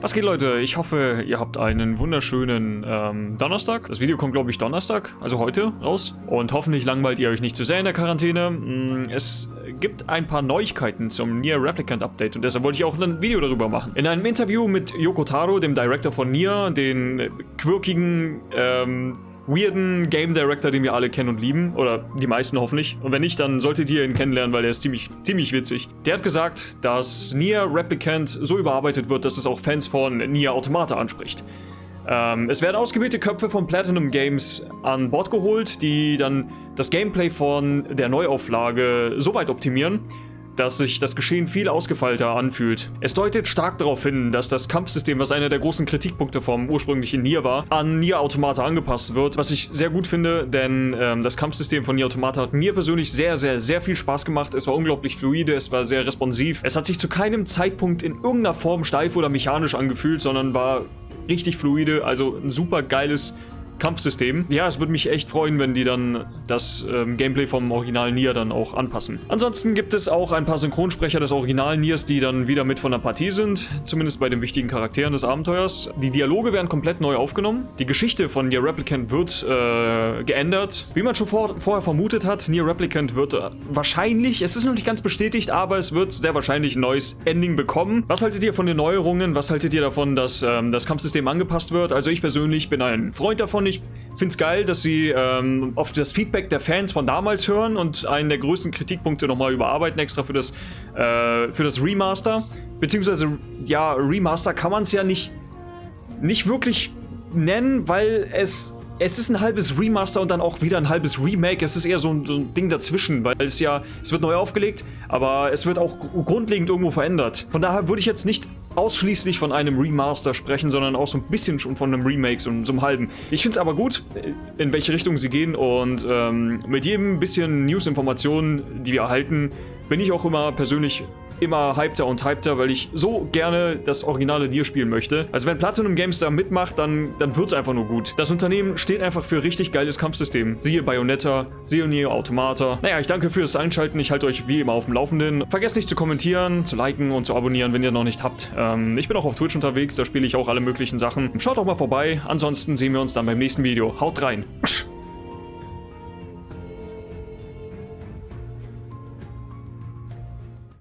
Was geht Leute? Ich hoffe, ihr habt einen wunderschönen ähm, Donnerstag. Das Video kommt glaube ich Donnerstag, also heute raus. Und hoffentlich langweilt ihr euch nicht zu sehr in der Quarantäne. Mm, es gibt ein paar Neuigkeiten zum Nier Replicant Update und deshalb wollte ich auch ein Video darüber machen. In einem Interview mit Yoko Taro, dem Director von Nier, den quirkigen, ähm, weirden Game Director, den wir alle kennen und lieben. Oder die meisten hoffentlich. Und wenn nicht, dann solltet ihr ihn kennenlernen, weil er ist ziemlich, ziemlich witzig. Der hat gesagt, dass Nier Replicant so überarbeitet wird, dass es auch Fans von Nier Automata anspricht. Ähm, es werden ausgewählte Köpfe von Platinum Games an Bord geholt, die dann das Gameplay von der Neuauflage so weit optimieren, dass sich das Geschehen viel ausgefeilter anfühlt. Es deutet stark darauf hin, dass das Kampfsystem, was einer der großen Kritikpunkte vom ursprünglichen Nier war, an Nier Automata angepasst wird, was ich sehr gut finde, denn ähm, das Kampfsystem von Nier Automata hat mir persönlich sehr, sehr, sehr viel Spaß gemacht. Es war unglaublich fluide, es war sehr responsiv. Es hat sich zu keinem Zeitpunkt in irgendeiner Form steif oder mechanisch angefühlt, sondern war richtig fluide, also ein super geiles Kampfsystem. Ja, es würde mich echt freuen, wenn die dann das ähm, Gameplay vom Original Nier dann auch anpassen. Ansonsten gibt es auch ein paar Synchronsprecher des Original Niers, die dann wieder mit von der Partie sind, zumindest bei den wichtigen Charakteren des Abenteuers. Die Dialoge werden komplett neu aufgenommen. Die Geschichte von Nier Replicant wird äh, geändert. Wie man schon vor, vorher vermutet hat, Nier Replicant wird äh, wahrscheinlich, es ist noch nicht ganz bestätigt, aber es wird sehr wahrscheinlich ein neues Ending bekommen. Was haltet ihr von den Neuerungen? Was haltet ihr davon, dass ähm, das Kampfsystem angepasst wird? Also ich persönlich bin ein Freund davon, ich finde es geil, dass sie ähm, auf das Feedback der Fans von damals hören und einen der größten Kritikpunkte nochmal überarbeiten, extra für das, äh, für das Remaster. Beziehungsweise, ja, Remaster kann man es ja nicht, nicht wirklich nennen, weil es es ist ein halbes Remaster und dann auch wieder ein halbes Remake. Es ist eher so ein, so ein, Ding dazwischen, weil es ja, es wird neu aufgelegt, aber es wird auch grundlegend irgendwo verändert. Von daher würde ich jetzt nicht ausschließlich von einem Remaster sprechen, sondern auch so ein bisschen schon von einem Remake, so, so einem halben. Ich finde es aber gut, in welche Richtung sie gehen und ähm, mit jedem bisschen News-Informationen, die wir erhalten, bin ich auch immer persönlich immer hypter und hypter, weil ich so gerne das originale Nier spielen möchte. Also wenn Platinum Games da mitmacht, dann, dann wird es einfach nur gut. Das Unternehmen steht einfach für richtig geiles Kampfsystem. Siehe Bayonetta, siehe Nier Automata. Naja, ich danke fürs Einschalten. Ich halte euch wie immer auf dem Laufenden. Vergesst nicht zu kommentieren, zu liken und zu abonnieren, wenn ihr noch nicht habt. Ähm, ich bin auch auf Twitch unterwegs, da spiele ich auch alle möglichen Sachen. Schaut auch mal vorbei. Ansonsten sehen wir uns dann beim nächsten Video. Haut rein.